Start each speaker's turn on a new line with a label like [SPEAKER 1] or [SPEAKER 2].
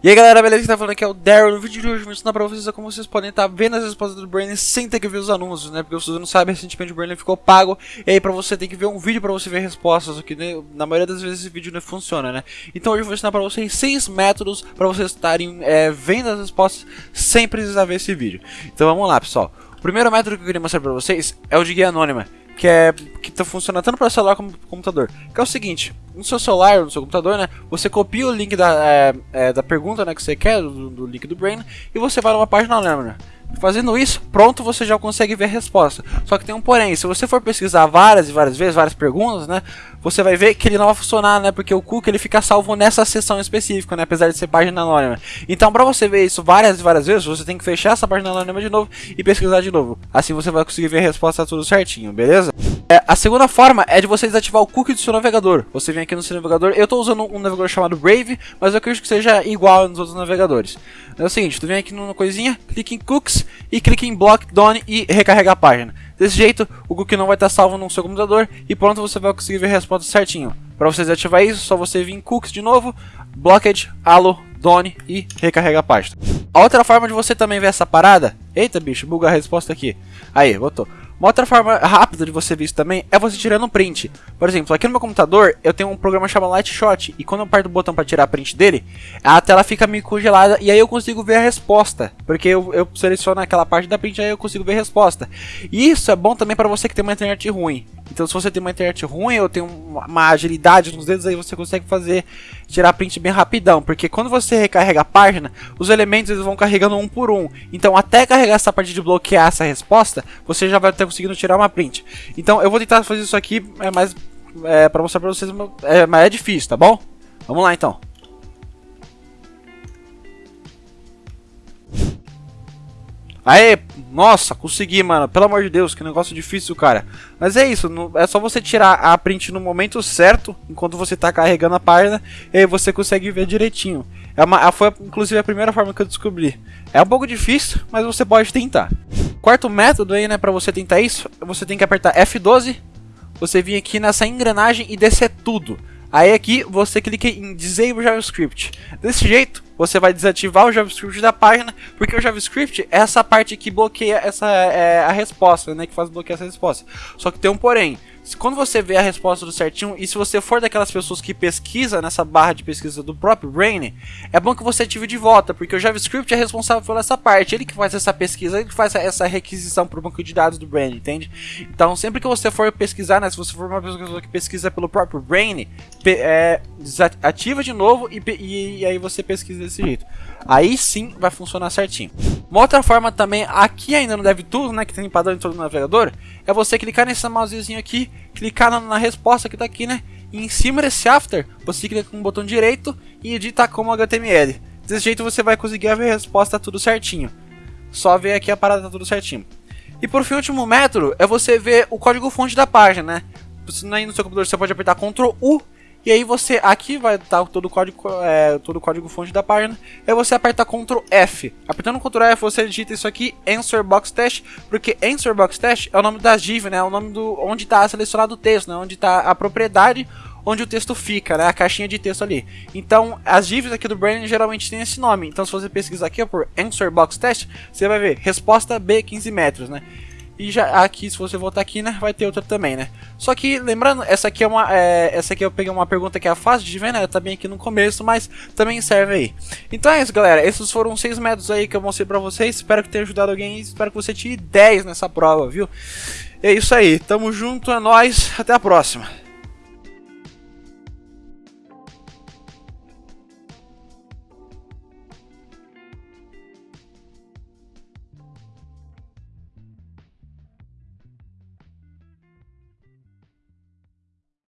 [SPEAKER 1] E aí galera, beleza? Quem tá falando aqui é o Daryl. No vídeo de hoje vou ensinar pra vocês como vocês podem estar vendo as respostas do Brain sem ter que ver os anúncios, né? Porque vocês não sabem, recentemente o Brain ficou pago e aí pra você tem que ver um vídeo pra você ver respostas, o que né, na maioria das vezes esse vídeo não funciona, né? Então hoje eu vou ensinar pra vocês seis métodos pra vocês estarem é, vendo as respostas sem precisar ver esse vídeo. Então vamos lá, pessoal. O primeiro método que eu queria mostrar pra vocês é o de guia anônima que é que tá funcionando tanto para celular como para computador. Que é o seguinte, no seu celular, no seu computador, né, você copia o link da, é, é, da pergunta, né, que você quer, do, do, link do Brain, e você vai numa página lembra. Fazendo isso, pronto, você já consegue ver a resposta. Só que tem um porém, se você for pesquisar várias e várias vezes, várias perguntas, né, você vai ver que ele não vai funcionar, né, porque o cookie ele fica salvo nessa seção específica, né, apesar de ser página anônima. Então, para você ver isso várias e várias vezes, você tem que fechar essa página anônima de novo e pesquisar de novo. Assim você vai conseguir ver a resposta tudo certinho, beleza? É, a segunda forma é de você desativar o cookie do seu navegador. Você vem aqui no seu navegador, eu estou usando um navegador chamado Brave, mas eu acredito que seja igual nos outros navegadores. É o seguinte, tu vem aqui numa coisinha, clica em Cookies e clica em Block Done e recarrega a página. Desse jeito, o cookie não vai estar salvo no seu computador e pronto, você vai conseguir ver a resposta certinho. Para você desativar isso, só você vir em Cookies de novo, Blocked, Allo, Done e recarrega a página. A outra forma de você também ver essa parada... Eita bicho, buga a resposta aqui. Aí, botou. Uma outra forma rápida de você ver isso também é você tirando um print. Por exemplo, aqui no meu computador eu tenho um programa chamado Lightshot e quando eu aperto o botão para tirar print dele, a tela fica meio congelada e aí eu consigo ver a resposta. Porque eu, eu seleciono aquela parte da print e aí eu consigo ver a resposta. E isso é bom também para você que tem uma internet ruim. Então se você tem uma internet ruim ou tem uma agilidade nos dedos aí você consegue fazer tirar print bem rapidão, porque quando você recarrega a página, os elementos eles vão carregando um por um. Então até carregar essa parte de bloquear essa resposta, você já vai ter conseguindo tirar uma print. Então eu vou tentar fazer isso aqui, é mais é, para mostrar para vocês, é, mas é difícil, tá bom? Vamos lá então. Aê, nossa, consegui, mano. Pelo amor de Deus, que negócio difícil, cara. Mas é isso, é só você tirar a print no momento certo, enquanto você tá carregando a página, e aí você consegue ver direitinho. É uma, foi inclusive a primeira forma que eu descobri. É um pouco difícil, mas você pode tentar. Quarto método aí, né, pra você tentar isso, você tem que apertar F12, você vir aqui nessa engrenagem e descer tudo. Aí aqui você clica em Disable JavaScript. Desse jeito, você vai desativar o JavaScript da página, porque o JavaScript é essa parte que bloqueia essa é, a resposta, né, que faz bloquear essa resposta. Só que tem um porém. Quando você vê a resposta do certinho, e se você for daquelas pessoas que pesquisa nessa barra de pesquisa do próprio Brain, é bom que você ative de volta, porque o JavaScript é responsável por essa parte, ele que faz essa pesquisa, ele que faz essa requisição para o banco de dados do Brain, entende? Então, sempre que você for pesquisar, né, se você for uma pessoa que pesquisa pelo próprio Brain, é, ativa de novo e, e, e aí você pesquisa desse jeito. Aí sim vai funcionar certinho. Uma outra forma também, aqui ainda deve tudo, né, que tem padrão em todo o navegador, é você clicar nesse mousezinho aqui, clicar na, na resposta que tá aqui, né, e em cima desse after, você clica com o botão direito e edita como HTML. Desse jeito você vai conseguir ver a resposta tudo certinho. Só ver aqui a parada tá tudo certinho. E por fim, o último método é você ver o código fonte da página, né? Aí no seu computador você pode apertar Ctrl U e aí você, aqui vai estar todo o código, é, todo o código fonte da página. Aí você aperta Ctrl F. Apertando Ctrl F você digita isso aqui, Answer Box Test, porque Answer Box Test é o nome da div, né? É o nome do onde está selecionado o texto, né? Onde está a propriedade onde o texto fica, né? A caixinha de texto ali. Então, as divs aqui do Brain geralmente tem esse nome. Então, se você pesquisar aqui ó, por Answer Box Test, você vai ver resposta B 15 metros, né? E já aqui, se você voltar aqui, né, vai ter outra também, né? Só que, lembrando, essa aqui é uma, é, essa aqui eu peguei uma pergunta que é fácil de ver, né? Tá bem aqui no começo, mas também serve aí. Então é isso, galera. Esses foram seis métodos aí que eu mostrei pra vocês. Espero que tenha ajudado alguém. Espero que você tire 10 nessa prova, viu? É isso aí. Tamo junto, é nóis. Até a próxima.